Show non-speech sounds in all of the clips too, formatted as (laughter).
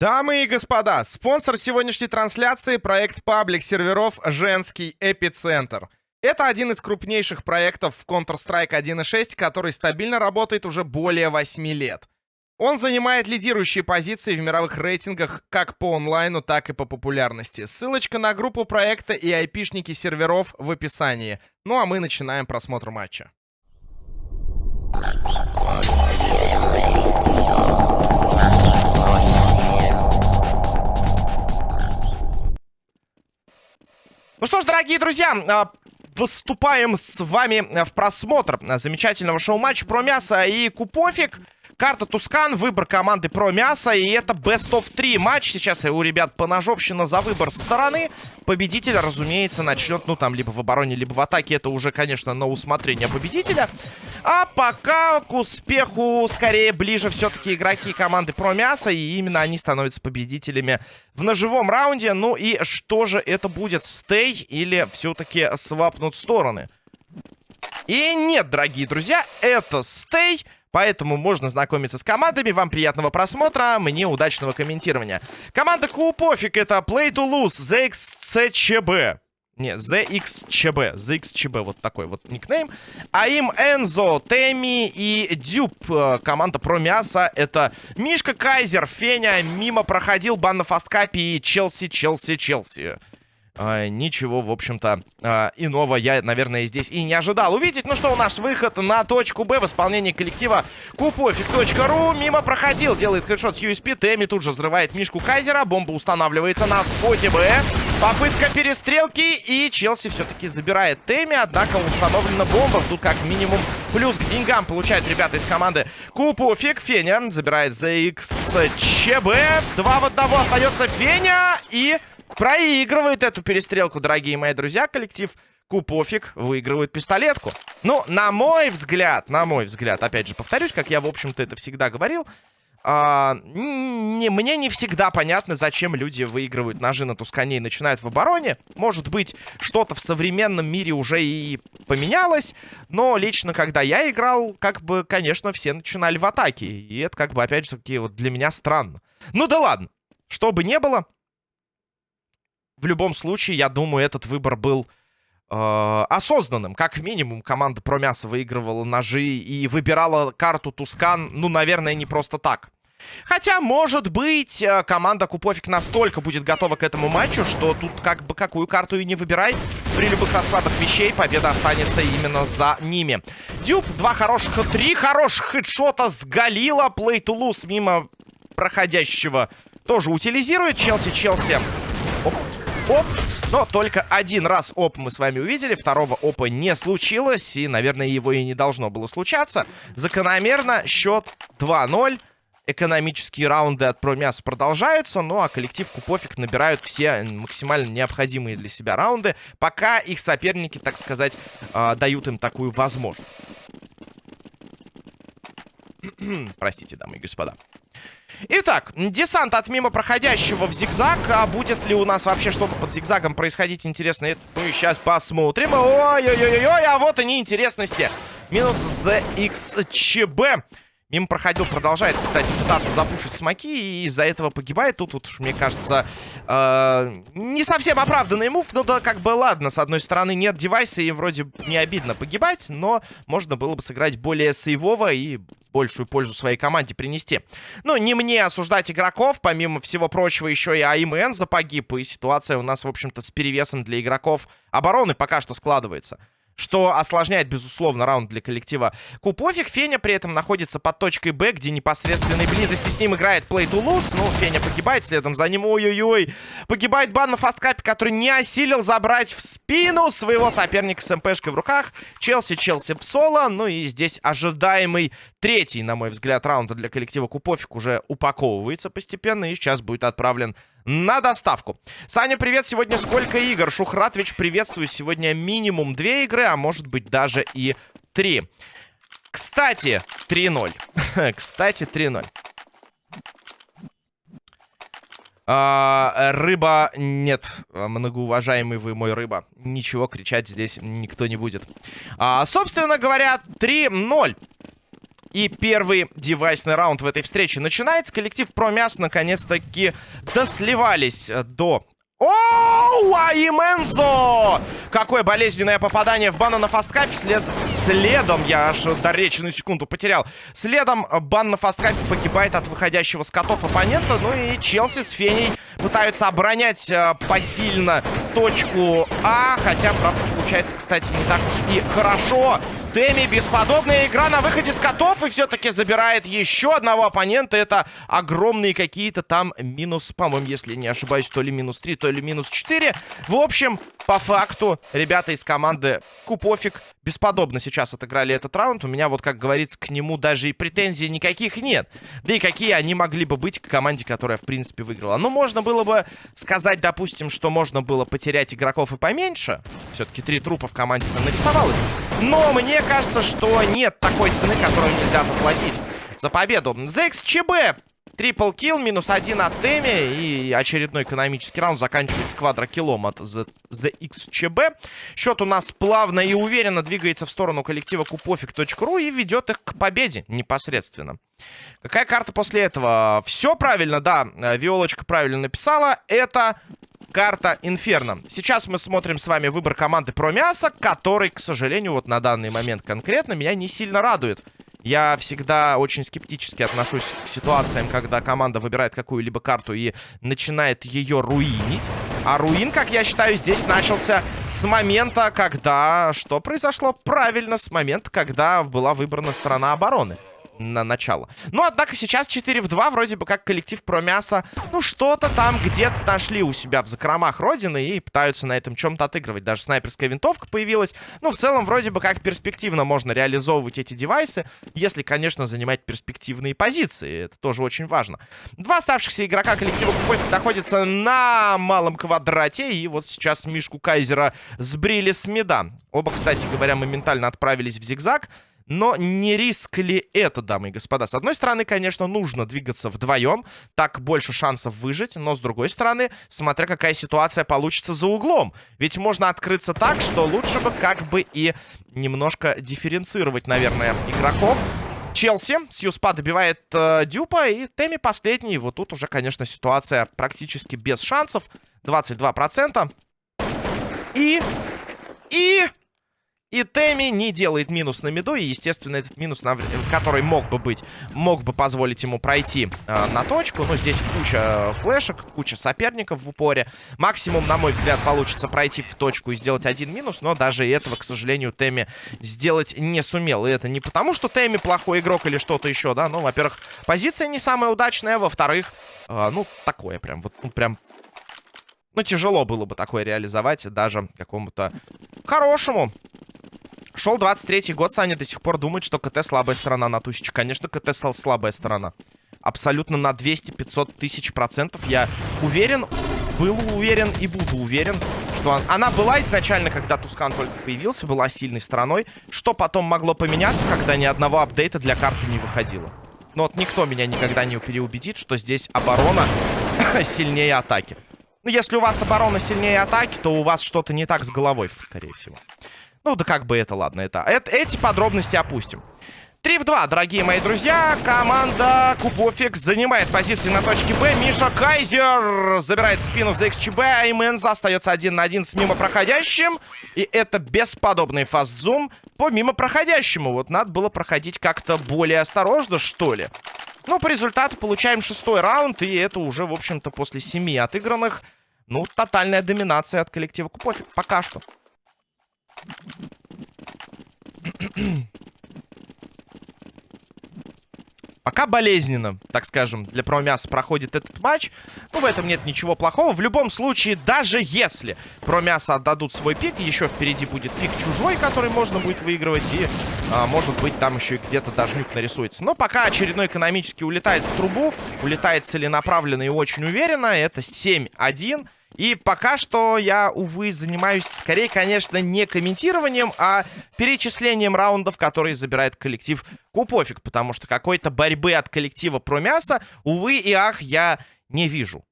Дамы и господа, спонсор сегодняшней трансляции — проект паблик серверов «Женский эпицентр». Это один из крупнейших проектов в Counter-Strike 1.6, который стабильно работает уже более 8 лет. Он занимает лидирующие позиции в мировых рейтингах как по онлайну, так и по популярности. Ссылочка на группу проекта и айпишники серверов в описании. Ну а мы начинаем просмотр матча. Ну что ж, дорогие друзья, а, выступаем с вами в просмотр замечательного шоу-матча про мясо и купофик. Карта Тускан, выбор команды про мясо. И это Best of 3 матч. Сейчас у ребят поножовщина за выбор стороны. Победитель, разумеется, начнет, ну, там, либо в обороне, либо в атаке. Это уже, конечно, на усмотрение победителя. А пока к успеху скорее ближе все-таки игроки команды про мясо. И именно они становятся победителями в ножевом раунде. Ну и что же это будет? Стей или все-таки свапнут стороны? И нет, дорогие друзья, это стей. Поэтому можно знакомиться с командами. Вам приятного просмотра, мне удачного комментирования. Команда Купофик это Play to Lose, ZXCB. Не, ZXCB. ZXCB, вот такой вот никнейм. А им Энзо, Теми и Дюб. Э, команда про мясо. Это Мишка Кайзер, Феня. Мимо проходил бан на фасткапе и Челси, Челси, Челси. А, ничего, в общем-то, а, иного я, наверное, здесь и не ожидал увидеть. Ну что, у нас выход на точку Б в исполнении коллектива Купофик.ру. Мимо проходил, делает хедшот с USP. Тэмми тут же взрывает Мишку Кайзера. Бомба устанавливается на споте Б. Попытка перестрелки. И Челси все-таки забирает Тэмми. Однако установлена бомба. Тут как минимум плюс к деньгам получают ребята из команды Купофик. Феня забирает ZXCB. Два в одного остается Феня. И проигрывает эту перестрелку, дорогие мои друзья. Коллектив Купофик выигрывает пистолетку. Ну, на мой взгляд, на мой взгляд, опять же повторюсь, как я, в общем-то, это всегда говорил, а, не, мне не всегда понятно, зачем люди выигрывают ножи на Тускане и начинают в обороне. Может быть, что-то в современном мире уже и поменялось. Но лично, когда я играл, как бы, конечно, все начинали в атаке. И это, как бы, опять же, таки, вот для меня странно. Ну да ладно. Что бы ни было, в любом случае, я думаю, этот выбор был э, осознанным. Как минимум, команда Промяса выигрывала ножи и выбирала карту Тускан, ну, наверное, не просто так. Хотя, может быть, э, команда Купофик настолько будет готова к этому матчу, что тут как бы какую карту и не выбирай. При любых раскладах вещей победа останется именно за ними. Дюб, два хороших, три хороших хедшота с Галила. Плей Тулус мимо проходящего тоже утилизирует. Челси, Челси. Оп оп. Но только один раз оп мы с вами увидели. Второго опа не случилось. И, наверное, его и не должно было случаться. Закономерно счет 2-0. Экономические раунды от Промяса продолжаются. Ну а коллектив Купофик набирают все максимально необходимые для себя раунды. Пока их соперники, так сказать, э, дают им такую возможность. (clears throat) Простите, дамы и господа. Итак, десант от мимо проходящего в зигзаг. А будет ли у нас вообще что-то под зигзагом происходить интересное? Мы сейчас посмотрим. Ой-ой-ой-ой, а вот они интересности. Минус ZXCB. Мимо проходил, продолжает, кстати, пытаться запушить смоки. И из-за этого погибает. Тут, вот, мне кажется, э, не совсем оправданный мув. Ну да, как бы ладно. С одной стороны, нет девайса и вроде не обидно погибать. Но можно было бы сыграть более сейвово и большую пользу своей команде принести. Ну, не мне осуждать игроков. Помимо всего прочего, еще и АИМН запогиб. И ситуация у нас, в общем-то, с перевесом для игроков обороны пока что складывается что осложняет, безусловно, раунд для коллектива Купофик. Феня при этом находится под точкой Б, где непосредственной близости с ним играет Play to Lose. Ну, Феня погибает, следом за ним, ой-ой-ой. Погибает бан на фасткапе, который не осилил забрать в спину своего соперника с МПшкой в руках. Челси, Челси в соло. Ну и здесь ожидаемый третий, на мой взгляд, раунд для коллектива Купофик уже упаковывается постепенно и сейчас будет отправлен на доставку. Саня, привет. Сегодня сколько игр? Шухратович, приветствую. Сегодня минимум две игры, а может быть даже и три. Кстати, 3-0. (laughs) Кстати, 3-0. А, рыба... Нет, многоуважаемый вы мой рыба. Ничего кричать здесь никто не будет. А, собственно говоря, 3-0. И первый девайсный раунд в этой встрече начинается. Коллектив Промяс наконец-таки досливались до Оу, Аймензо! Какое болезненное попадание в бан на фасткапе. След... Следом, я аж до речи на секунду потерял. Следом бан на фасткапе погибает от выходящего с котов оппонента. Ну и Челси с Феней пытаются оборонять э, посильно точку А. Хотя, правда, получается, кстати, не так уж и хорошо. Теми бесподобная игра на выходе с котов. И все-таки забирает еще одного оппонента. Это огромные какие-то там минус, по-моему, если не ошибаюсь, то ли минус 3, то ли минус 4. В общем, по факту, ребята из команды Купофик бесподобно сейчас отыграли этот раунд. У меня, вот как говорится, к нему даже и претензий никаких нет. Да и какие они могли бы быть к команде, которая, в принципе, выиграла. Ну, можно было бы сказать, допустим, что можно было потерять игроков и поменьше. Все-таки три трупа в команде нарисовалось. Но мне кажется, что нет такой цены, которую нельзя заплатить за победу. ZXCB Трипл килл, минус один от Теми. И очередной экономический раунд заканчивается квадрокиллом от ZXCB. Счет у нас плавно и уверенно двигается в сторону коллектива купофик.ру и ведет их к победе непосредственно. Какая карта после этого? Все правильно, да. Виолочка правильно написала. Это карта Инферно. Сейчас мы смотрим с вами выбор команды про мясо, который, к сожалению, вот на данный момент конкретно меня не сильно радует. Я всегда очень скептически отношусь к ситуациям, когда команда выбирает какую-либо карту и начинает ее руинить. А руин, как я считаю, здесь начался с момента, когда... Что произошло? Правильно, с момента, когда была выбрана сторона обороны на начало. Но, однако, сейчас 4 в 2, вроде бы как коллектив про мясо, ну, что-то там где-то нашли у себя в закромах Родины и пытаются на этом чем-то отыгрывать. Даже снайперская винтовка появилась. Ну, в целом, вроде бы как перспективно можно реализовывать эти девайсы, если, конечно, занимать перспективные позиции. Это тоже очень важно. Два оставшихся игрока коллектива Купофик находятся на малом квадрате, и вот сейчас Мишку Кайзера сбрили с меда. Оба, кстати говоря, моментально отправились в зигзаг. Но не риск ли это, дамы и господа? С одной стороны, конечно, нужно двигаться вдвоем. Так больше шансов выжить. Но с другой стороны, смотря какая ситуация получится за углом. Ведь можно открыться так, что лучше бы как бы и немножко дифференцировать, наверное, игроков. Челси. Сьюспа добивает э, Дюпа. И Теми последний. Вот тут уже, конечно, ситуация практически без шансов. 22%. И... И... И Теми не делает минус на миду. И, естественно, этот минус, на... который мог бы быть, мог бы позволить ему пройти э, на точку. Но здесь куча флешек, куча соперников в упоре. Максимум, на мой взгляд, получится пройти в точку и сделать один минус. Но даже этого, к сожалению, Теми сделать не сумел. И это не потому, что Теми плохой игрок или что-то еще, да. Ну, во-первых, позиция не самая удачная. Во-вторых, э, ну, такое прям, вот, ну, прям ну, тяжело было бы такое реализовать даже какому-то хорошему Шел 23-й год, Саня до сих пор думает, что КТ слабая сторона на тысячу. Конечно, КТ слабая сторона. Абсолютно на 200-500 тысяч процентов. Я уверен, был уверен и буду уверен, что он... она была изначально, когда Тускан только появился, была сильной стороной. Что потом могло поменяться, когда ни одного апдейта для карты не выходило. Но вот никто меня никогда не переубедит, что здесь оборона (coughs) сильнее атаки. Ну, если у вас оборона сильнее атаки, то у вас что-то не так с головой, скорее всего. Ну, да как бы это, ладно, это, это эти подробности опустим. 3 в 2, дорогие мои друзья. Команда Купофикс занимает позиции на точке Б. Миша Кайзер забирает спину за XCB, а остается один на один с мимо проходящим. И это бесподобный фастзум по мимо проходящему. Вот надо было проходить как-то более осторожно, что ли. Ну, по результату получаем шестой раунд, и это уже, в общем-то, после семи отыгранных. Ну, тотальная доминация от коллектива Купофик пока что. Пока болезненно, так скажем, для Промяса проходит этот матч. Ну, в этом нет ничего плохого. В любом случае, даже если Промяса отдадут свой пик, еще впереди будет пик чужой, который можно будет выигрывать. И, а, может быть, там еще и где-то даже нюк нарисуется. Но пока очередной экономически улетает в трубу. Улетает целенаправленно и очень уверенно. Это 7-1. И пока что я, увы, занимаюсь скорее, конечно, не комментированием, а перечислением раундов, которые забирает коллектив Купофик. Потому что какой-то борьбы от коллектива про мясо, увы и ах, я не вижу.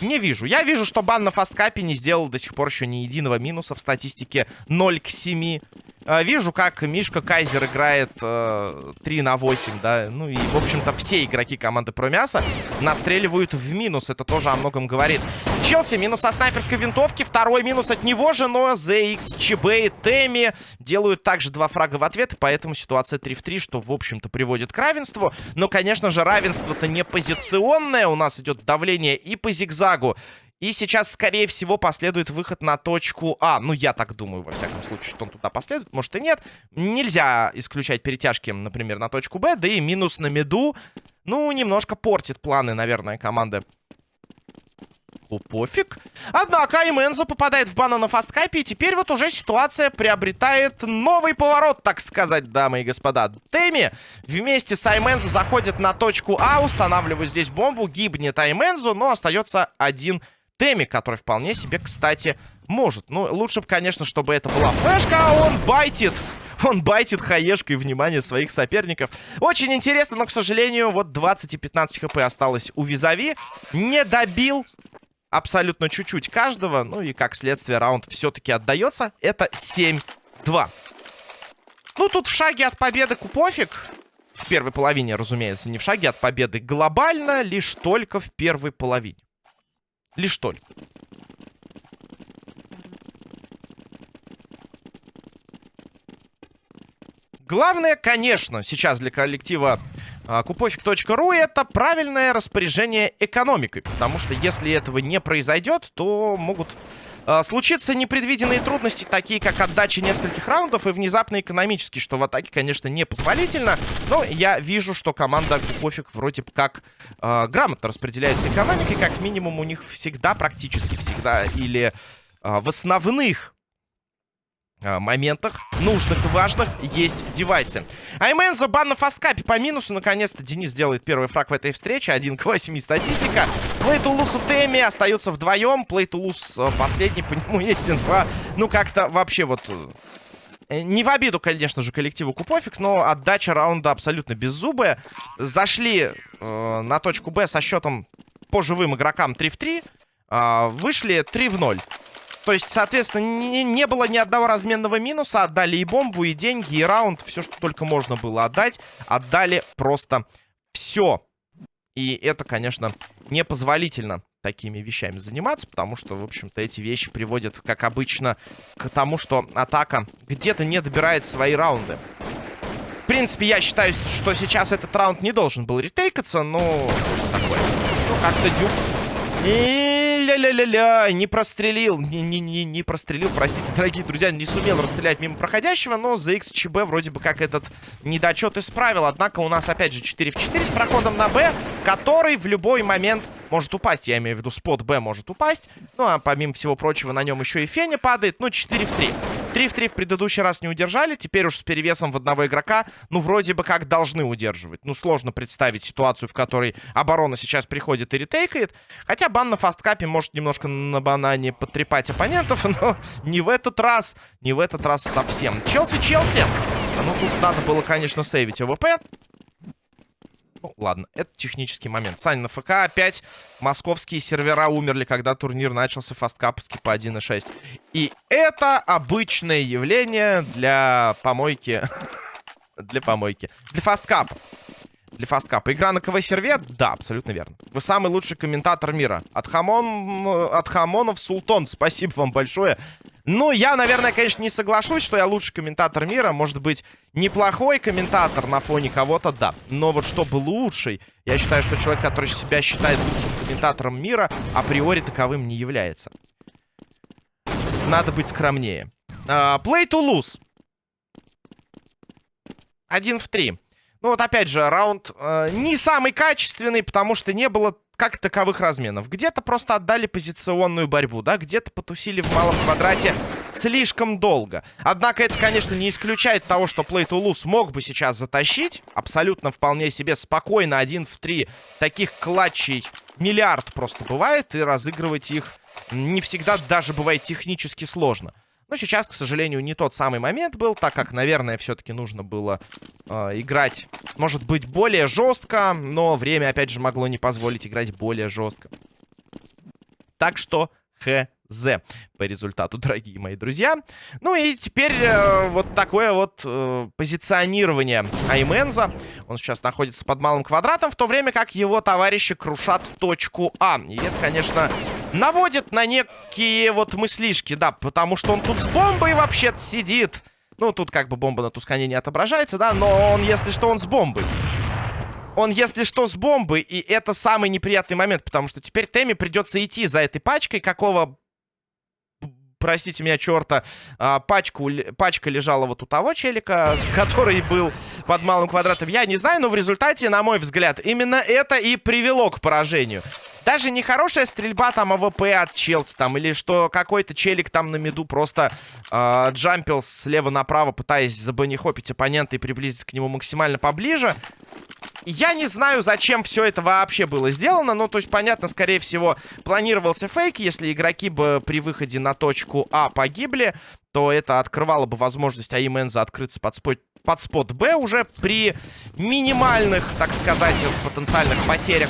Не вижу. Я вижу, что бан на фасткапе не сделал до сих пор еще ни единого минуса в статистике 0 к 7. Э, вижу, как Мишка Кайзер играет э, 3 на 8, да. Ну и, в общем-то, все игроки команды Промяса настреливают в минус. Это тоже о многом говорит. Челси минус со снайперской винтовки. Второй минус от него же, но ZX, ЧБ и Теми делают также два фрага в ответ. Поэтому ситуация 3 в 3, что, в общем-то, приводит к равенству. Но, конечно же, равенство-то не позиционное. У нас идет давление и по зигзагу, и сейчас, скорее всего, последует выход на точку А. Ну, я так думаю, во всяком случае, что он туда последует. Может и нет. Нельзя исключать перетяжки, например, на точку Б. Да и минус на меду, ну, немножко портит планы, наверное, команды. О, пофиг. Однако Аймензо попадает в бана на фасткапе. И теперь вот уже ситуация приобретает новый поворот, так сказать, дамы и господа. Теми вместе с Аймензо заходит на точку А, устанавливает здесь бомбу. Гибнет Аймензо, но остается один Теми, который вполне себе, кстати, может. Ну, лучше бы, конечно, чтобы это была флешка, а он байтит. Он байтит хаешкой внимание своих соперников. Очень интересно, но, к сожалению, вот 20 и 15 хп осталось у Визави. Не добил абсолютно чуть-чуть каждого. Ну и, как следствие, раунд все-таки отдается. Это 7-2. Ну, тут в шаге от победы Купофик. В первой половине, разумеется, не в шаге от победы. Глобально лишь только в первой половине. Лишь только. Главное, конечно, сейчас для коллектива а, купофик.ру это правильное распоряжение экономикой. Потому что если этого не произойдет, то могут а, случиться непредвиденные трудности, такие как отдача нескольких раундов и внезапно экономически, что в атаке, конечно, непозволительно. Но я вижу, что команда Купофик вроде как э, грамотно распределяется экономикой. Как минимум у них всегда, практически всегда, или э, в основных моментах, нужных важных, есть девайсы. Айменза бан на фасткапе по минусу. Наконец-то Денис делает первый фраг в этой встрече. 1 к 8 статистика. Плейтулус и Теми остаются вдвоем. Плейтулус э, последний, по нему есть инфа. Ну, как-то вообще вот... Э, не в обиду, конечно же, коллективу Купофик, но отдача раунда абсолютно беззубая. Зашли э, на точку Б со счетом по живым игрокам 3 в 3. Э, вышли 3 в 0. То есть, соответственно, не, не было ни одного разменного минуса. Отдали и бомбу, и деньги, и раунд. Все, что только можно было отдать. Отдали просто все. И это, конечно, непозволительно такими вещами заниматься, потому что, в общем-то, эти вещи приводят, как обычно, к тому, что атака где-то не добирает свои раунды. В принципе, я считаю, что сейчас этот раунд не должен был ретейкаться, но... Ну, как-то дюк. И ля-ля-ля-ля, не прострелил, не, не, не, не прострелил, простите, дорогие друзья, не сумел расстрелять мимо проходящего, но за XCB вроде бы как этот недочет исправил, однако у нас опять же 4 в 4 с проходом на Б, который в любой момент может упасть, я имею в виду спот Б может упасть, ну а помимо всего прочего на нем еще и Феня падает, ну 4 в 3. 3 в 3 в предыдущий раз не удержали. Теперь уж с перевесом в одного игрока, ну, вроде бы как должны удерживать. Ну, сложно представить ситуацию, в которой оборона сейчас приходит и ретейкает. Хотя бан на фасткапе может немножко на банане потрепать оппонентов, (laughs) но не в этот раз. Не в этот раз совсем. Челси-Челси. Ну, тут надо было, конечно, сейвить АВП. Ну, ладно, это технический момент. Сань, на ФК опять московские сервера умерли, когда турнир начался фасткаповский по 1.6. И это обычное явление для помойки. (laughs) для помойки. Для фасткапа. Для фасткапа. Игра на КВ-серве? Да, абсолютно верно. Вы самый лучший комментатор мира. От, хамон... От хамонов Султон. Спасибо вам большое. Ну, я, наверное, конечно, не соглашусь, что я лучший комментатор мира. Может быть, неплохой комментатор на фоне кого-то, да. Но вот чтобы лучший, я считаю, что человек, который себя считает лучшим комментатором мира, априори таковым не является. Надо быть скромнее. Uh, play to lose. Один в три. Ну вот опять же, раунд uh, не самый качественный, потому что не было как таковых разменов. Где-то просто отдали позиционную борьбу, да, где-то потусили в малом квадрате слишком долго. Однако это, конечно, не исключает того, что Play to Lose мог бы сейчас затащить. Абсолютно вполне себе спокойно, один в три таких клатчей миллиард просто бывает, и разыгрывать их не всегда даже бывает технически сложно. Но сейчас, к сожалению, не тот самый момент был, так как, наверное, все-таки нужно было э, играть, может быть, более жестко, но время, опять же, могло не позволить играть более жестко. Так что, хз. З по результату, (laughs) дорогие мои друзья. Ну и теперь э, вот такое вот э, позиционирование Айменза. Он сейчас находится под малым квадратом, в то время как его товарищи крушат точку А. И это, конечно, наводит на некие вот мыслишки, да, потому что он тут с бомбой вообще-то сидит. Ну, тут как бы бомба на Тускане не отображается, да, но он, если что, он с бомбой. Он, если что, с бомбой, и это самый неприятный момент, потому что теперь Тэмми придется идти за этой пачкой, какого простите меня, черта, а, пачку, пачка лежала вот у того челика, (laughs) который был под малым квадратом. Я не знаю, но в результате, на мой взгляд, именно это и привело к поражению. Даже не хорошая стрельба там АВП от Челси там, или что какой-то челик там на миду просто э, джампил слева направо, пытаясь забанихопить оппонента и приблизиться к нему максимально поближе. Я не знаю, зачем все это вообще было сделано. Ну, то есть, понятно, скорее всего, планировался фейк. Если игроки бы при выходе на точку А погибли, то это открывало бы возможность Айменза открыться под spot, под spot Б уже при минимальных, так сказать, потенциальных потерях.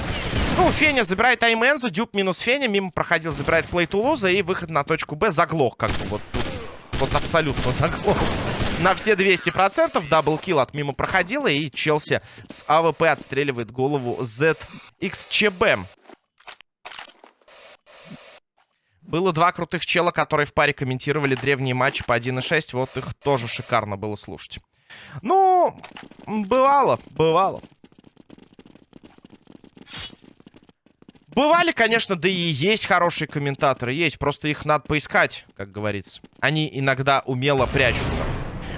Ну, Феня забирает Айменза, Дюб минус Феня, мимо проходил, забирает Плейтулуза и выход на точку Б заглох, как бы вот тут. Вот абсолютно заглох. На все 200%. Double kill от мимо проходила. И Челси с АВП отстреливает голову ZXCB. Было два крутых чела, которые в паре комментировали древние матчи по 1.6. Вот их тоже шикарно было слушать. Ну, бывало, бывало. Бывали, конечно, да и есть хорошие комментаторы. Есть, просто их надо поискать, как говорится. Они иногда умело прячутся.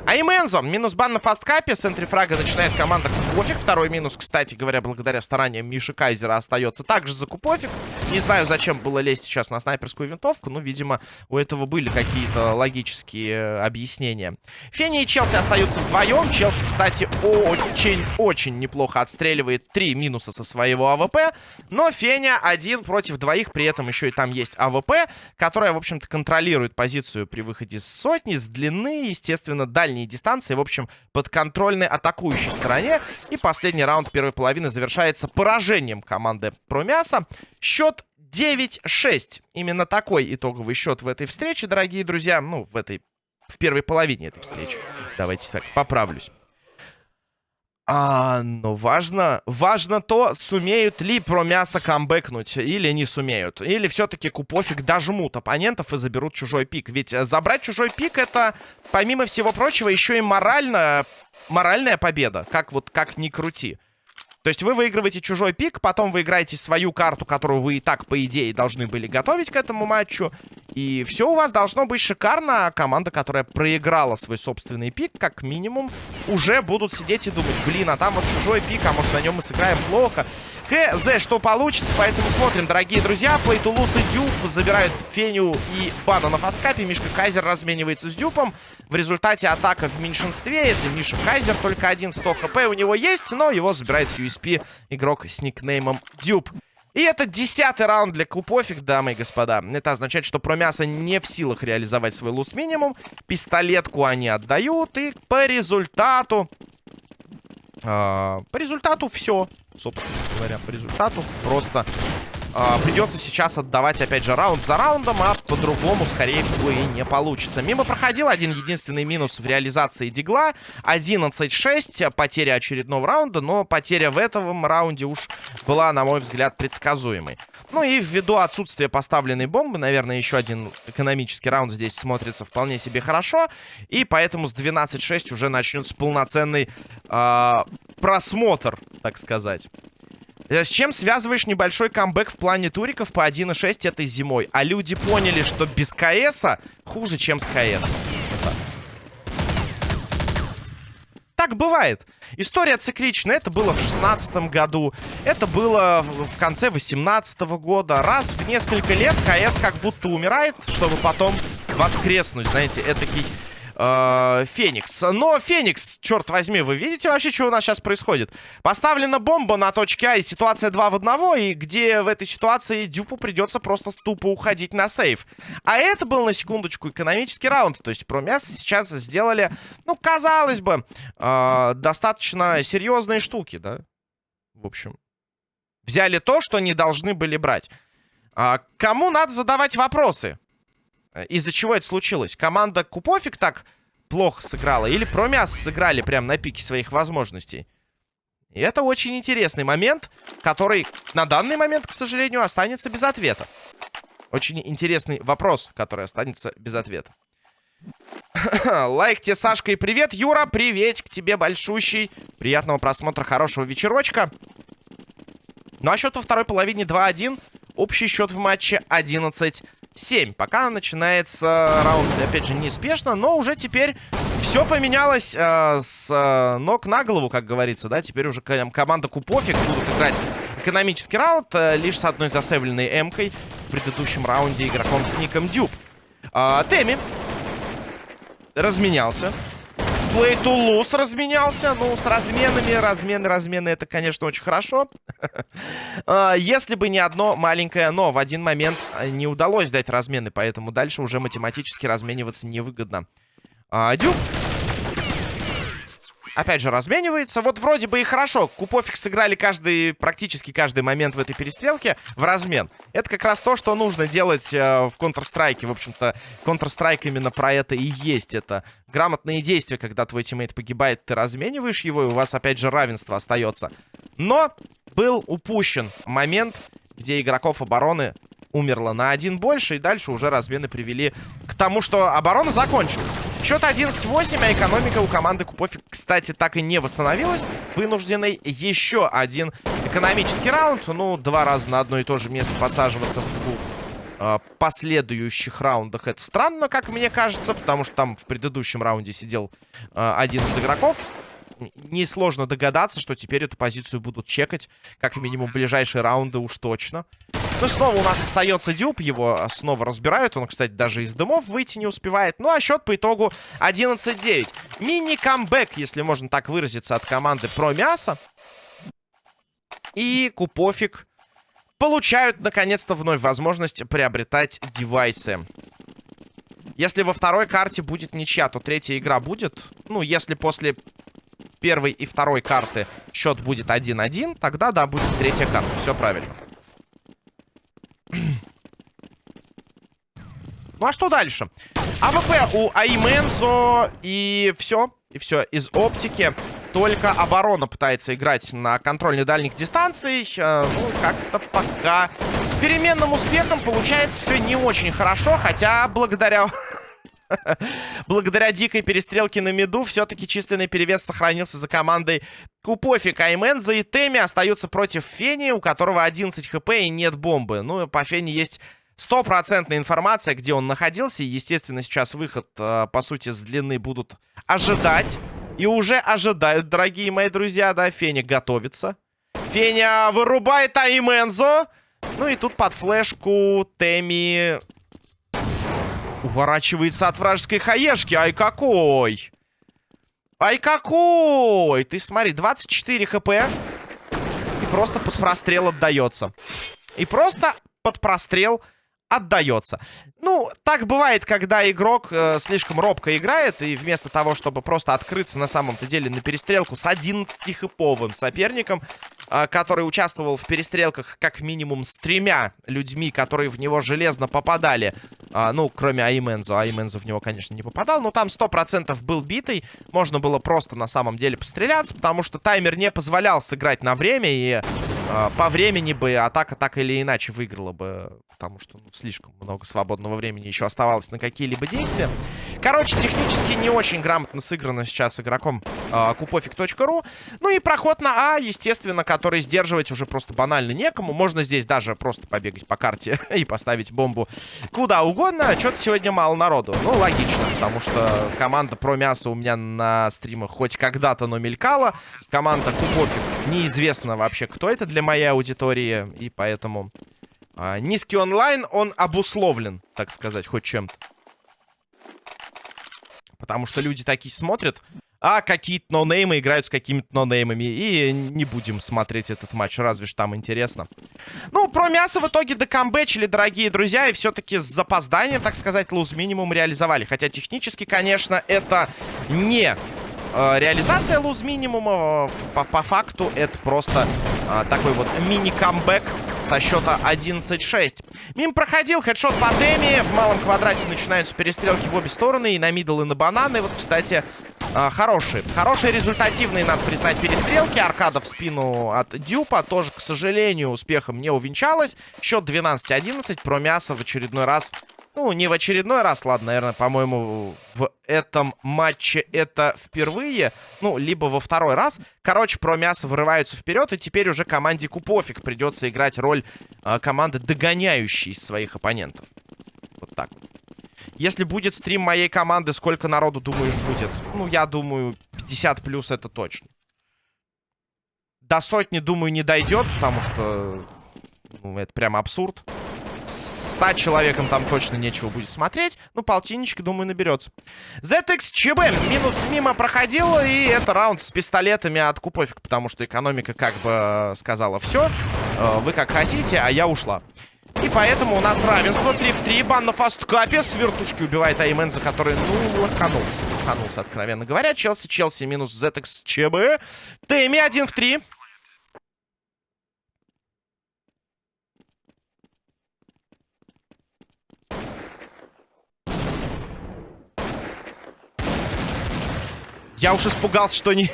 А и. Минус бан на фасткапе. С энтрифрага начинает команда Купофик. Второй минус, кстати говоря, благодаря стараниям Миши Кайзера остается также за Купофик. Не знаю, зачем было лезть сейчас на снайперскую винтовку. Но, видимо, у этого были какие-то логические э, объяснения. Фенни и Челси остаются вдвоем. Челси, кстати, очень-очень неплохо отстреливает три минуса со своего АВП. Но Феня один против двоих. При этом еще и там есть АВП, которая, в общем-то, контролирует позицию при выходе с сотни, с длины. Естественно, дальше дальние дистанции. В общем, под контрольной атакующей стороне. И последний раунд первой половины завершается поражением команды Промяса. Счет 9-6. Именно такой итоговый счет в этой встрече, дорогие друзья. Ну, в этой... В первой половине этой встречи. Давайте так, поправлюсь. А, но важно, важно то, сумеют ли про мясо камбэкнуть или не сумеют. Или все-таки купофиг дожмут оппонентов и заберут чужой пик. Ведь э, забрать чужой пик это, помимо всего прочего, еще и морально, моральная победа. Как вот, как ни крути. То есть вы выигрываете чужой пик, потом вы играете свою карту, которую вы и так, по идее, должны были готовить к этому матчу. И все у вас должно быть шикарно. Команда, которая проиграла свой собственный пик, как минимум, уже будут сидеть и думать, блин, а там вот чужой пик, а может на нем мы сыграем плохо. ХЗ, что получится, поэтому смотрим, дорогие друзья. Плейтулус и Дюб забирают Феню и Бана на фасткапе. Мишка Кайзер разменивается с Дюпом. В результате атака в меньшинстве. Это Миша Кайзер, только один 100 хп у него есть, но его забирает с USP игрок с никнеймом Дюб. И это десятый раунд для Купофик, дамы и господа. Это означает, что Промясо не в силах реализовать свой лус-минимум. Пистолетку они отдают. И по результату... Э, по результату все. Собственно говоря, по результату просто придется сейчас отдавать, опять же, раунд за раундом, а по-другому, скорее всего, и не получится. Мимо проходил один единственный минус в реализации Дигла. 11-6, потеря очередного раунда, но потеря в этом раунде уж была, на мой взгляд, предсказуемой. Ну и ввиду отсутствия поставленной бомбы, наверное, еще один экономический раунд здесь смотрится вполне себе хорошо. И поэтому с 12-6 уже начнется полноценный э, просмотр, так сказать. Э, с чем связываешь небольшой камбэк в плане туриков по 1.6 этой зимой? А люди поняли, что без КСа хуже, чем с КС. Так бывает. История цикличная. Это было в 16 году. Это было в конце 18 года. Раз в несколько лет КС как будто умирает, чтобы потом воскреснуть. Знаете, этакий э, Феникс. Но Феникс, черт возьми, вы видите вообще, что у нас сейчас происходит? Поставлена бомба на точке А, и ситуация 2 в 1, и где в этой ситуации Дюпу придется просто тупо уходить на сейф. А это был, на секундочку, экономический раунд. То есть про мясо сейчас сделали, ну, казалось бы, э, достаточно серьезные штуки, да? В общем, взяли то, что не должны были брать. А, кому надо задавать вопросы? Из-за чего это случилось? Команда Купофик так плохо сыграла? Или Промяс сыграли прямо на пике своих возможностей? И это очень интересный момент, который на данный момент, к сожалению, останется без ответа. Очень интересный вопрос, который останется без ответа. (laughs) Лайк тебе, Сашка, и привет, Юра, привет к тебе большущий. Приятного просмотра, хорошего вечерочка. Ну а счет во второй половине 2-1. Общий счет в матче 11 7. Пока начинается раунд, опять же, неспешно, но уже теперь все поменялось э, с э, ног на голову, как говорится, да. Теперь уже команда Купофик будут играть экономический раунд, э, лишь с одной засейвленной эмкой в предыдущем раунде игроком с ником Дюб. Э, Теми разменялся. Play to lose разменялся. Ну, с разменами. Размены, размены, это, конечно, очень хорошо. (laughs) А, если бы не одно маленькое но. В один момент а, не удалось дать размены, поэтому дальше уже математически размениваться невыгодно. А, Дюк опять же, разменивается. Вот вроде бы и хорошо. Купофик сыграли каждый, практически каждый момент в этой перестрелке в размен. Это как раз то, что нужно делать э, в Counter-Strike. В общем-то, Counter-Strike именно про это и есть. Это грамотные действия, когда твой тиммейт погибает, ты размениваешь его, и у вас опять же равенство остается. Но был упущен момент, где игроков обороны умерло на один больше. И дальше уже размены привели к тому, что оборона закончилась. Счет 11-8, а экономика у команды Купофик, кстати, так и не восстановилась. Вынужденный еще один экономический раунд. Ну, два раза на одно и то же место подсаживаться в двух э, последующих раундах. Это странно, как мне кажется, потому что там в предыдущем раунде сидел э, один из игроков несложно догадаться, что теперь эту позицию будут чекать. Как минимум, ближайшие раунды уж точно. Ну, снова у нас остается дюб. Его снова разбирают. Он, кстати, даже из дымов выйти не успевает. Ну, а счет по итогу 11-9. Мини-камбэк, если можно так выразиться, от команды про мясо. И Купофик получают, наконец-то, вновь возможность приобретать девайсы. Если во второй карте будет ничья, то третья игра будет. Ну, если после первой и второй карты счет будет 1-1, тогда, да, будет третья карта. Все правильно. Ну а что дальше? АВП у Аймензо и все. И все. Из оптики только оборона пытается играть на контрольной дальних дистанциях. Э, ну, как-то пока с переменным успехом получается все не очень хорошо. Хотя благодаря Благодаря дикой перестрелке на миду все-таки численный перевес сохранился за командой Купофик. Айменза и Теми остаются против Фени, у которого 11 хп и нет бомбы. Ну, по Фени есть стопроцентная информация, где он находился. И, естественно, сейчас выход, э, по сути, с длины будут ожидать. И уже ожидают, дорогие мои друзья, да, Феня готовится. Феня вырубает Аймензо. Ну и тут под флешку Теми Уворачивается от вражеской хаешки. Ай, какой! Ай, какой! Ты смотри, 24 хп. И просто под прострел отдается. И просто под прострел отдается. Ну, так бывает, когда игрок э, слишком робко играет, и вместо того, чтобы просто открыться на самом-то деле на перестрелку с 11-хиповым соперником, который участвовал в перестрелках как минимум с тремя людьми, которые в него железно попадали, э, ну, кроме Аймензо. Аймензо в него, конечно, не попадал, но там 100% был битый. Можно было просто на самом деле постреляться, потому что таймер не позволял сыграть на время, и э, по времени бы атака так или иначе выиграла бы, потому что ну, слишком много свободного времени еще оставалось на какие-либо действия. Короче, технически не очень грамотно сыграно сейчас игроком э, купофик.ру. Ну и проход на А, естественно, который сдерживать уже просто банально некому. Можно здесь даже просто побегать по карте (laughs) и поставить бомбу куда угодно. Что-то сегодня мало народу. Ну, логично, потому что команда про мясо у меня на стримах хоть когда-то, но мелькала. Команда Купофик неизвестно вообще, кто это для моей аудитории. И поэтому а, низкий онлайн, он обусловлен, так сказать, хоть чем-то. Потому что люди такие смотрят, а какие-то нонеймы играют с какими-то нонеймами. И не будем смотреть этот матч, разве что там интересно. Ну, про мясо в итоге докамбэчили, дорогие друзья. И все-таки с запозданием, так сказать, луз минимум реализовали. Хотя технически, конечно, это не э, реализация луз минимума. По, по факту это просто э, такой вот мини-камбэк со счета 11-6. Мим проходил, хедшот по теме. В малом квадрате начинаются перестрелки в обе стороны. И на мидл, и на бананы. Вот, кстати, э, хорошие. Хорошие, результативные, надо признать, перестрелки. Аркада в спину от Дюпа. Тоже, к сожалению, успехом не увенчалась. Счет 12-11. Про мясо в очередной раз ну, не в очередной раз, ладно, наверное, по-моему, в этом матче это впервые. Ну, либо во второй раз. Короче, про мясо вырываются вперед, и теперь уже команде Купофик придется играть роль э, команды, догоняющей своих оппонентов. Вот так Если будет стрим моей команды, сколько народу, думаешь, будет? Ну, я думаю, 50 плюс это точно. До сотни, думаю, не дойдет, потому что... Ну, это прямо абсурд. 100 человекам там точно нечего будет смотреть. Ну, полтинничка, думаю, наберется. ZXCB минус мимо проходил. И это раунд с пистолетами от Купофик. Потому что экономика как бы сказала все. Э, вы как хотите, а я ушла. И поэтому у нас равенство 3 в 3. Бан на фасткапе. С вертушки убивает Аймен, за который, ну, лоханулся. Лоханулся, откровенно говоря. Челси, Челси минус ZXCB. Тэмми 1 в 3. Я уж испугался, что не...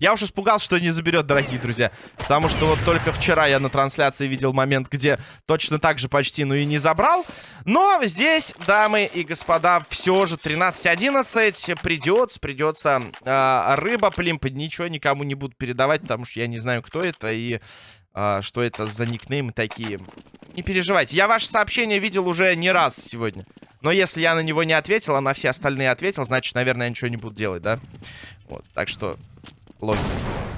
Я уж испугался, что не заберет, дорогие друзья. Потому что вот только вчера я на трансляции видел момент, где точно так же почти, ну и не забрал. Но здесь, дамы и господа, все же 13-11. Придется, придется. Э, рыба, плимпа, ничего никому не буду передавать, потому что я не знаю, кто это и э, что это за никнеймы такие. Не переживайте. Я ваше сообщение видел уже не раз сегодня. Но если я на него не ответил, а на все остальные ответил, значит, наверное, я ничего не буду делать, да? Вот, так что... Логика.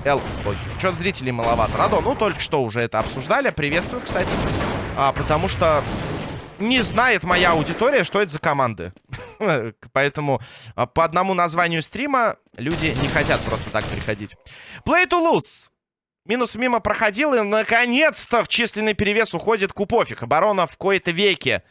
Л, логика. Чё зрителей маловато. Радо, ну, только что уже это обсуждали. Приветствую, кстати. А, потому что не знает моя аудитория, что это за команды. (laughs) Поэтому а, по одному названию стрима люди не хотят просто так приходить. Play to lose. Минус мимо проходил, и наконец-то в численный перевес уходит Купофик. Оборона в кои-то веке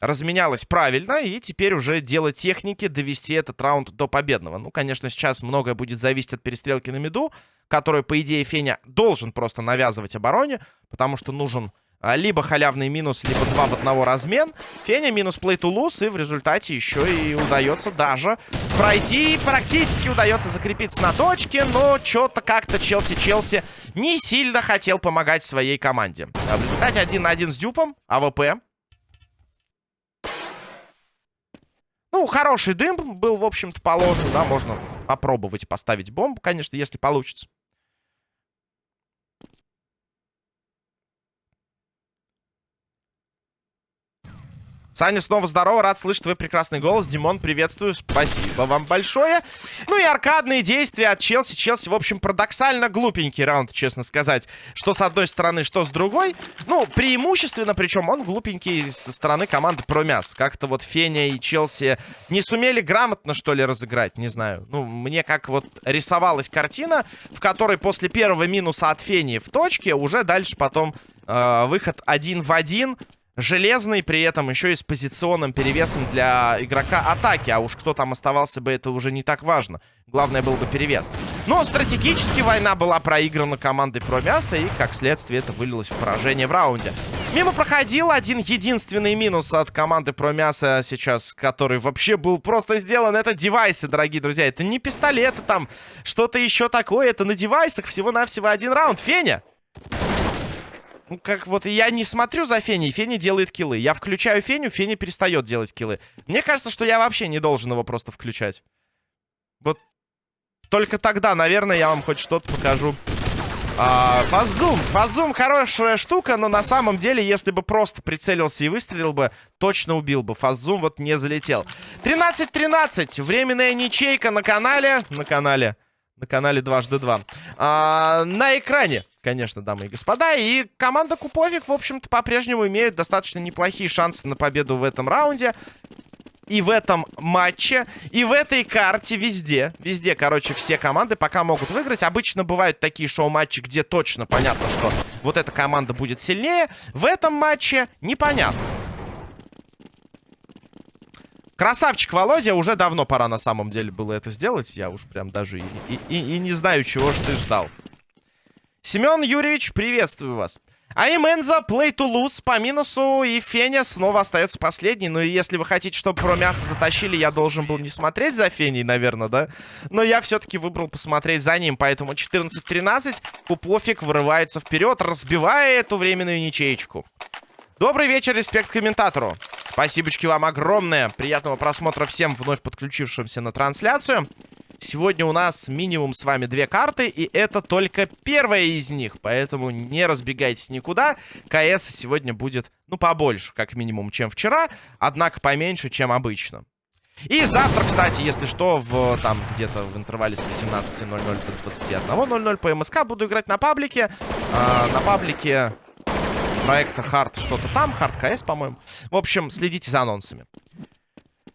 разменялась правильно, и теперь уже дело техники довести этот раунд до победного. Ну, конечно, сейчас многое будет зависеть от перестрелки на миду, которую, по идее, Феня должен просто навязывать обороне, потому что нужен а, либо халявный минус, либо два в одного размен. Феня минус lose, и в результате еще и удается даже пройти. Практически удается закрепиться на точке, но что-то как-то Челси-Челси не сильно хотел помогать своей команде. А в результате один на один с Дюпом, АВП Ну, хороший дым был, в общем-то, положен, да, можно попробовать поставить бомбу, конечно, если получится. Саня, снова здорово, рад слышать твой прекрасный голос. Димон, приветствую, спасибо вам большое. Ну и аркадные действия от Челси. Челси, в общем, парадоксально глупенький раунд, честно сказать. Что с одной стороны, что с другой. Ну, преимущественно, причем он глупенький со стороны команды Промяс. Как-то вот Феня и Челси не сумели грамотно, что ли, разыграть, не знаю. Ну, мне как вот рисовалась картина, в которой после первого минуса от Фени в точке уже дальше потом э, выход один в один железный, при этом еще и с позиционным перевесом для игрока атаки. А уж кто там оставался бы, это уже не так важно. Главное был бы перевес. Но стратегически война была проиграна командой Промяса, и, как следствие, это вылилось в поражение в раунде. Мимо проходил один единственный минус от команды Промяса сейчас, который вообще был просто сделан. Это девайсы, дорогие друзья. Это не пистолеты там, что-то еще такое. Это на девайсах всего-навсего один раунд. Феня! Ну, как вот я не смотрю за Феней, Феня делает киллы. Я включаю Феню, Феня перестает делать киллы. Мне кажется, что я вообще не должен его просто включать. Вот только тогда, наверное, я вам хоть что-то покажу. А. Фазум хорошая штука, но на самом деле, если бы просто прицелился и выстрелил бы, точно убил бы. Фазум вот не залетел. 13-13. Временная ничейка на канале. На канале. На канале дважды два. А, на экране конечно, дамы и господа. И команда Куповик, в общем-то, по-прежнему имеет достаточно неплохие шансы на победу в этом раунде. И в этом матче, и в этой карте, везде. Везде, короче, все команды пока могут выиграть. Обычно бывают такие шоу-матчи, где точно понятно, что вот эта команда будет сильнее. В этом матче непонятно. Красавчик Володя, уже давно пора на самом деле было это сделать. Я уж прям даже и, и, и не знаю, чего ж ты ждал. Семен Юрьевич, приветствую вас. А Именза, play to lose по минусу, и Феня снова остается последний. Ну и если вы хотите, чтобы про мясо затащили, я должен был не смотреть за Феней, наверное, да? Но я все-таки выбрал посмотреть за ним, поэтому 14-13, Купофик вырывается вперед, разбивая эту временную ничеечку. Добрый вечер, респект комментатору. Спасибочки вам огромное. Приятного просмотра всем вновь подключившимся на трансляцию. Сегодня у нас минимум с вами две карты, и это только первая из них. Поэтому не разбегайтесь никуда. КС сегодня будет, ну, побольше, как минимум, чем вчера. Однако поменьше, чем обычно. И завтра, кстати, если что, в там где-то в интервале с 18.00 до 21.00 по МСК буду играть на паблике. А, на паблике проекта Hard что-то там, Hard CS, по-моему. В общем, следите за анонсами.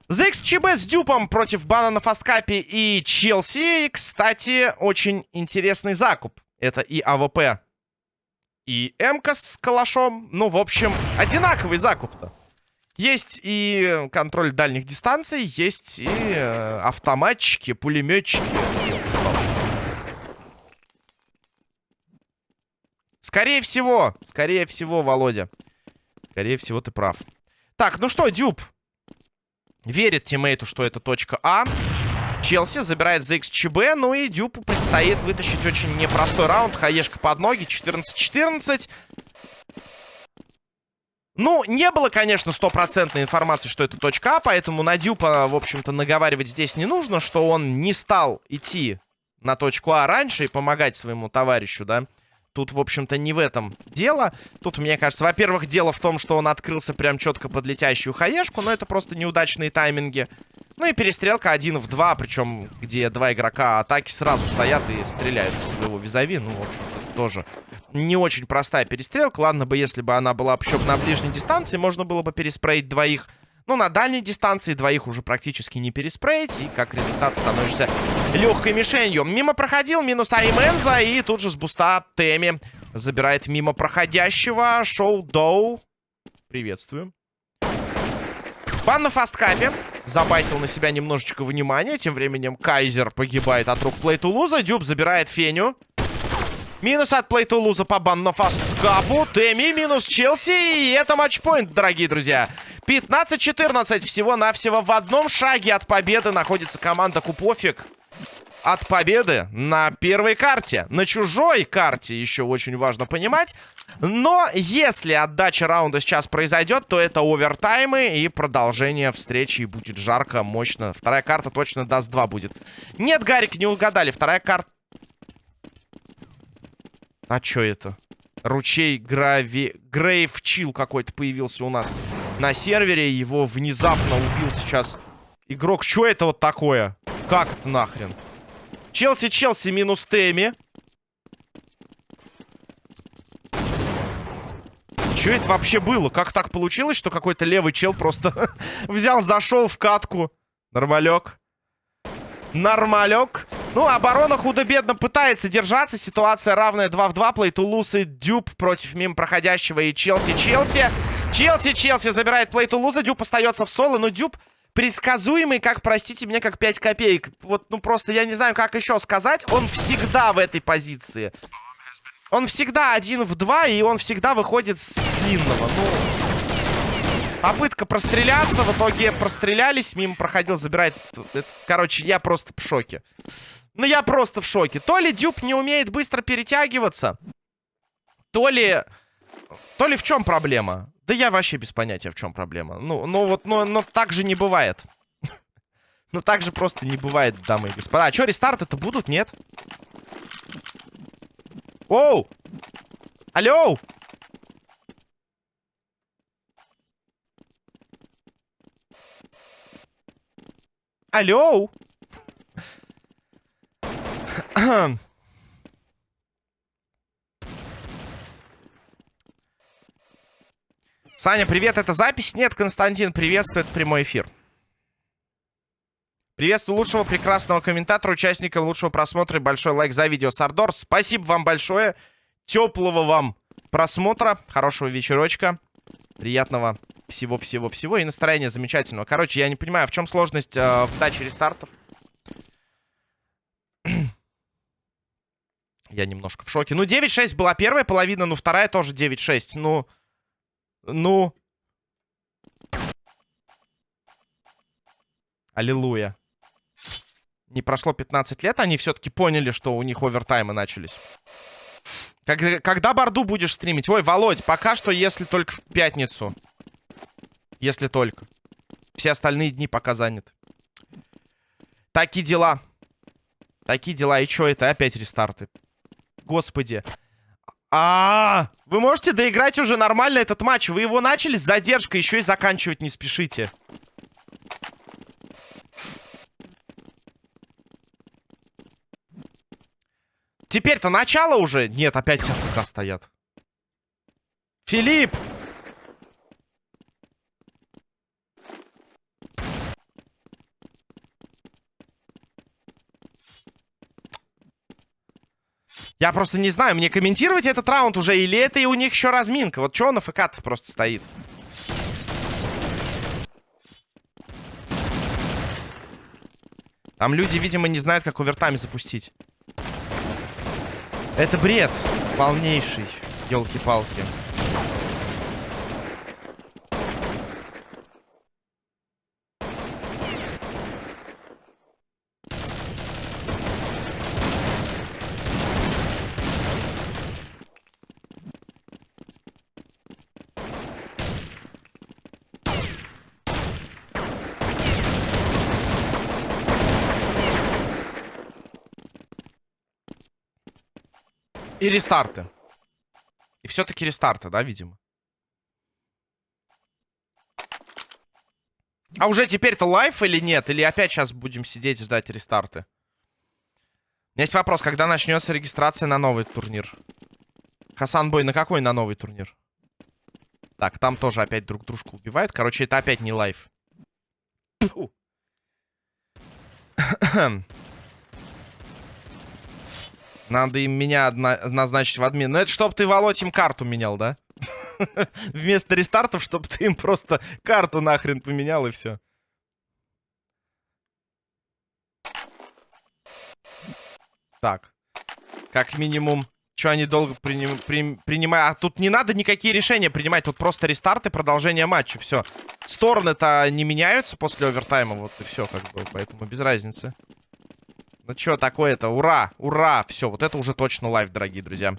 ZXCB с дюпом против Бана на фасткапе и Челси. Кстати, очень интересный закуп. Это и АВП, и МК с калашом. Ну, в общем, одинаковый закуп-то. Есть и контроль дальних дистанций, есть и э, автоматчики, пулеметчики. Скорее всего, скорее всего, Володя. Скорее всего, ты прав. Так, ну что, Дюб. Верит тиммейту, что это точка А. Челси забирает за XCB. Ну и Дюпу предстоит вытащить очень непростой раунд. Хаешка под ноги. 14-14. Ну, не было, конечно, стопроцентной информации, что это точка А, поэтому на Дюпа, в общем-то, наговаривать здесь не нужно, что он не стал идти на точку А раньше и помогать своему товарищу, да. Тут, в общем-то, не в этом дело. Тут, мне кажется, во-первых, дело в том, что он открылся прям четко под летящую хаешку, но это просто неудачные тайминги. Ну и перестрелка один в два, причем где два игрока атаки сразу стоят и стреляют в своего визави. Ну, в общем-то, тоже не очень простая перестрелка. Ладно бы, если бы она была еще на ближней дистанции, можно было бы переспреить двоих. Ну, на дальней дистанции двоих уже практически не переспреить. И как результат становишься легкой мишенью. Мимо проходил, минус Айменза. И тут же с буста Теми забирает мимо проходящего. Шоу Доу. Приветствую. Бан на фасткапе. Забайтил на себя немножечко внимания. Тем временем Кайзер погибает от рук Плейтулуза. Дюб забирает Феню. Минус от Плейтулуза по бан на фасткапу. Теми минус Челси. И это match point, дорогие друзья. 15-14 всего-навсего в одном шаге от победы находится команда Купофик. От победы на первой карте. На чужой карте еще очень важно понимать. Но если отдача раунда сейчас произойдет, то это овертаймы и продолжение встречи. Будет жарко, мощно. Вторая карта точно даст 2 будет. Нет, Гарик, не угадали. Вторая карта... А что это? Ручей Грави... Грейв Чил какой-то появился у нас на сервере. Его внезапно убил сейчас игрок. Что это вот такое? Как это нахрен? Челси, Челси минус Теми. Что это вообще было? Как так получилось, что какой-то левый чел просто (laughs) взял, зашел в катку? Нормалек. Нормалек. Ну, оборона худо-бедно пытается держаться. Ситуация равная 2 в 2. Плей и Дюб против мимо проходящего и Челси-Челси. Челси, Челси забирает плей Тулуза. Дюб остается в соло, но Дюб предсказуемый, как, простите меня, как 5 копеек. Вот, ну просто я не знаю, как еще сказать. Он всегда в этой позиции. Он всегда один в два, и он всегда выходит с длинного. Ну, попытка простреляться. В итоге прострелялись, мимо проходил, забирает... Короче, я просто в шоке. Ну, я просто в шоке. То ли Дюб не умеет быстро перетягиваться, то ли... То ли в чем проблема? Да я вообще без понятия, в чем проблема. Ну, ну вот, ну, но так же не бывает. (laughs) ну, так же просто не бывает, дамы и господа. А что, рестарты-то будут? Нет? Оу! Алло! Алло! (clears throat) Саня, привет, это запись? Нет, Константин, приветствую, это прямой эфир. Приветствую лучшего прекрасного комментатора, участника лучшего просмотра и большой лайк за видео, Сардор. Спасибо вам большое. Теплого вам просмотра, хорошего вечерочка. Приятного всего-всего-всего и настроения замечательного. Короче, я не понимаю, в чем сложность э, в даче рестартов. (clears throat) я немножко в шоке. Ну, 9-6 была первая половина, ну, вторая тоже 9-6. Ну, ну... Аллилуйя. Не прошло 15 лет, они все-таки поняли, что у них овертаймы начались. Когда, когда Борду будешь стримить? Ой, Володь, пока что, если только в пятницу. Если только. Все остальные дни пока заняты. Такие дела. Такие дела. И что это? Опять рестарты. Господи. А, -а, а Вы можете доиграть уже нормально этот матч. Вы его начали с задержкой, еще и заканчивать не спешите. Теперь-то начало уже. Нет, опять все стоят. Филипп! Я просто не знаю, мне комментировать этот раунд уже, или это и у них еще разминка. Вот что он на ФК-то просто стоит? Там люди, видимо, не знают, как овертайм запустить. Это бред полнейший, елки-палки. Рестарты. И все-таки рестарты, да, видимо. А уже теперь-то лайф или нет? Или опять сейчас будем сидеть ждать рестарты? Есть вопрос, когда начнется регистрация на новый турнир? Хасан Бой, на какой на новый турнир? Так, там тоже опять друг дружку убивают. Короче, это опять не лайф. (clears throat) Надо им меня назначить в админ. Ну, это чтоб ты, Володь, им карту менял, да? (laughs) Вместо рестартов, чтобы ты им просто карту нахрен поменял, и все. Так. Как минимум... Что они долго приним, при, принимают? А тут не надо никакие решения принимать. Тут просто рестарт и продолжение матча. Все. Стороны-то не меняются после овертайма. Вот и все, как бы. Поэтому без разницы. Ну что такое-то? Ура! Ура! Все, вот это уже точно live, дорогие друзья.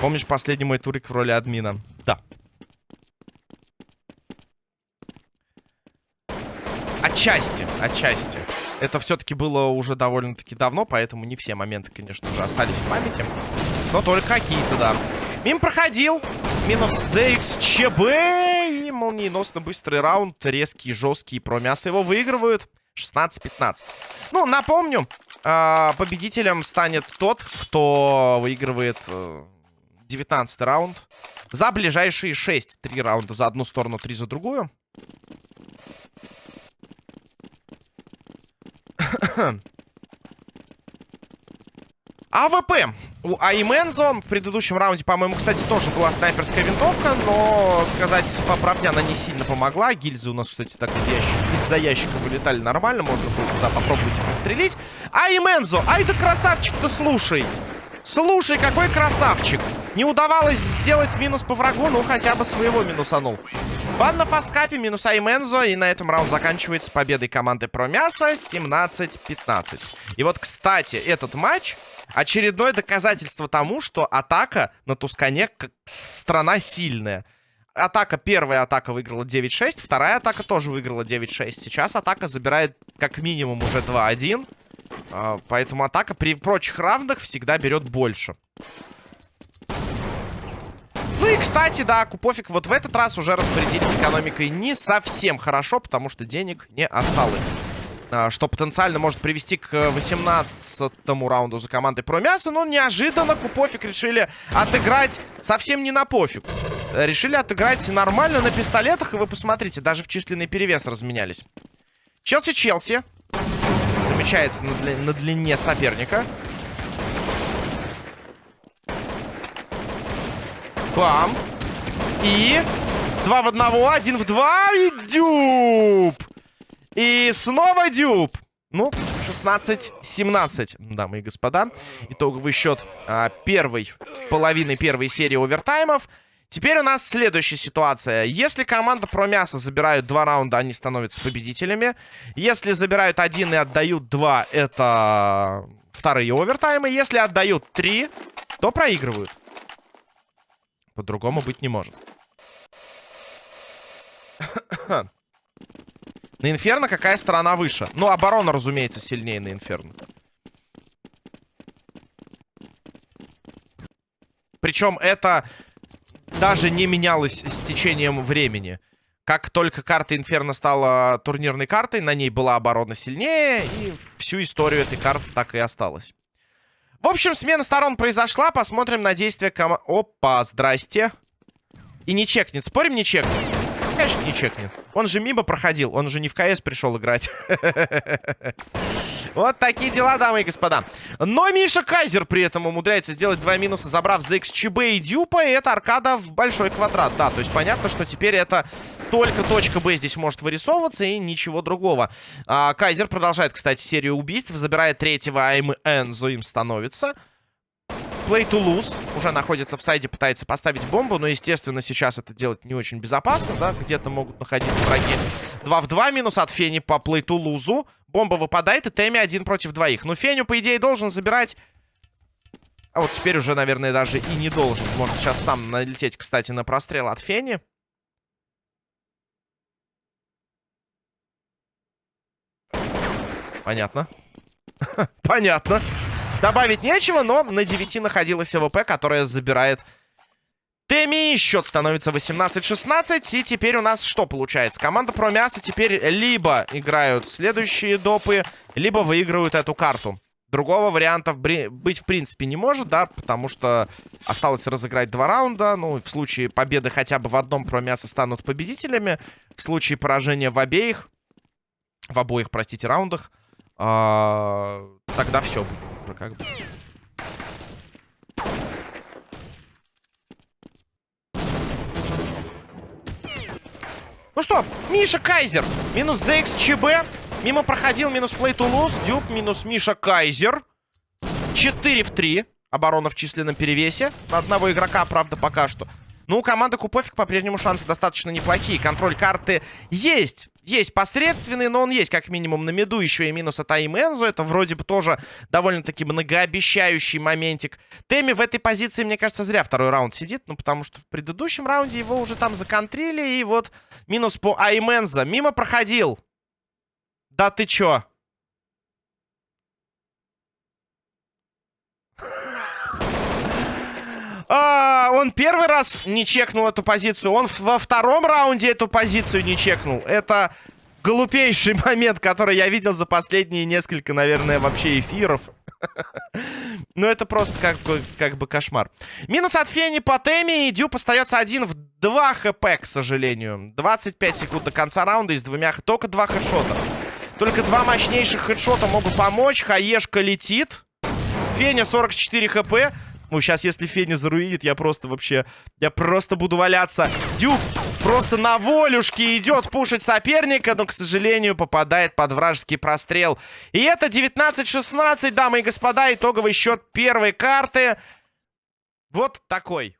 Помнишь последний мой турик в роли админа? Да. Отчасти, отчасти. Это все-таки было уже довольно-таки давно, поэтому не все моменты, конечно же, остались в памяти. Но только какие-то, да. Мимо проходил. Минус ZXCB. И молниеносно быстрый раунд. Резкий, жесткий. Про мясо его выигрывают. 16-15. Ну, напомню, э, победителем станет тот, кто выигрывает э, 19 раунд. За ближайшие 6. 3 раунда за одну сторону, 3 за другую. (clears throat) АВП. У Аймензо в предыдущем раунде, по-моему, кстати, тоже была снайперская винтовка, но, сказать по правде, она не сильно помогла. Гильзы у нас, кстати, так из ящика, из-за ящика вылетали нормально, можно было туда попробовать и пострелить. Аймензо, ай да красавчик-то, слушай! Слушай, какой красавчик! Не удавалось сделать минус по врагу, ну хотя бы своего минусанул. Бан на фасткапе, минус Аймензо, и на этом раунд заканчивается победой команды Промяса 17-15. И вот, кстати, этот матч Очередное доказательство тому, что атака на Тускане страна сильная. Атака, первая атака выиграла 9-6, вторая атака тоже выиграла 9-6. Сейчас атака забирает как минимум уже 2-1. А, поэтому атака при прочих равных всегда берет больше. Ну и, кстати, да, Купофик вот в этот раз уже распорядились экономикой не совсем хорошо, потому что денег не осталось. А, что потенциально может привести к 18-му раунду за командой Промяса. Но неожиданно Купофик решили отыграть совсем не на пофиг. Решили отыграть нормально на пистолетах. И вы посмотрите, даже в численный перевес разменялись. Челси-Челси. Замечает на, дли на длине соперника. Бам. И Два в одного, один в два. И дюб. И снова дюб. Ну, 16-17, дамы и господа. Итоговый счет а, первой, половины первой серии овертаймов. Теперь у нас следующая ситуация. Если команда про мясо забирают два раунда, они становятся победителями. Если забирают один и отдают два, это вторые овертаймы. Если отдают три, то проигрывают. По-другому быть не может. На Инферно какая сторона выше? Ну, оборона, разумеется, сильнее на Инферно. Причем это даже не менялось с течением времени. Как только карта Инферно стала турнирной картой, на ней была оборона сильнее, и всю историю этой карты так и осталась. В общем, смена сторон произошла. Посмотрим на действия кома... Опа, здрасте. И не чекнет. Спорим, не чекнет? Конечно, не чекнет. Он же мимо проходил. Он же не в КС пришел играть. (laughs) Вот такие дела, дамы и господа. Но Миша Кайзер при этом умудряется сделать два минуса, забрав за XCB и Дюпа. И это аркада в большой квадрат. Да, то есть понятно, что теперь это только точка Б здесь может вырисовываться и ничего другого. А, Кайзер продолжает, кстати, серию убийств. Забирает третьего, а Энзо им становится. Play to lose. Уже находится в сайде, пытается поставить бомбу. Но, естественно, сейчас это делать не очень безопасно, да? Где-то могут находиться враги. 2 в 2 минус от Фени по play to lose. Бомба выпадает, и Тэмми один против двоих. Ну, Феню, по идее, должен забирать... А вот теперь уже, наверное, даже и не должен. Может сейчас сам налететь, кстати, на прострел от Фени. Понятно. (laughs) Понятно. Добавить нечего, но на 9 находилась АВП, которая забирает Теми. Счет становится 18-16. И теперь у нас что получается? Команда про мясо теперь либо играют следующие допы, либо выигрывают эту карту. Другого варианта быть в принципе не может, да, потому что осталось разыграть два раунда. Ну, в случае победы хотя бы в одном про мясо станут победителями. В случае поражения в обеих, в обоих, простите, раундах, а, тогда все уже как бы. Ну что, Миша Кайзер. Минус ZXCB. Мимо проходил, минус плей Тулус. Дюб, минус Миша Кайзер. 4 в 3. Оборона в численном перевесе. На одного игрока, правда, пока что. Ну, у команды Купофик по-прежнему шансы достаточно неплохие. Контроль карты есть. Есть посредственный, но он есть как минимум на меду. Еще и минус от Аймензо. Это вроде бы тоже довольно-таки многообещающий моментик. Теми в этой позиции, мне кажется, зря второй раунд сидит. Ну, потому что в предыдущем раунде его уже там законтрили. И вот минус по Аймензо. Мимо проходил. Да ты чё? А, он первый раз не чекнул эту позицию. Он во втором раунде эту позицию не чекнул. Это глупейший (laughs) момент, который я видел за последние несколько, наверное, вообще эфиров. (laughs) Ну, это просто как бы, как бы кошмар. Минус от Фени по теме. И Дюб остается один в 2 хп, к сожалению. 25 секунд до конца раунда. Из двумя... Только два хедшота. Только два мощнейших хедшота могут помочь. Хаешка летит. Феня 44 хп. Ну, сейчас, если Феня заруинит, я просто вообще... Я просто буду валяться. Дюб просто на волюшке идет пушить соперника, но, к сожалению, попадает под вражеский прострел. И это 19-16, дамы и господа, итоговый счет первой карты. Вот такой.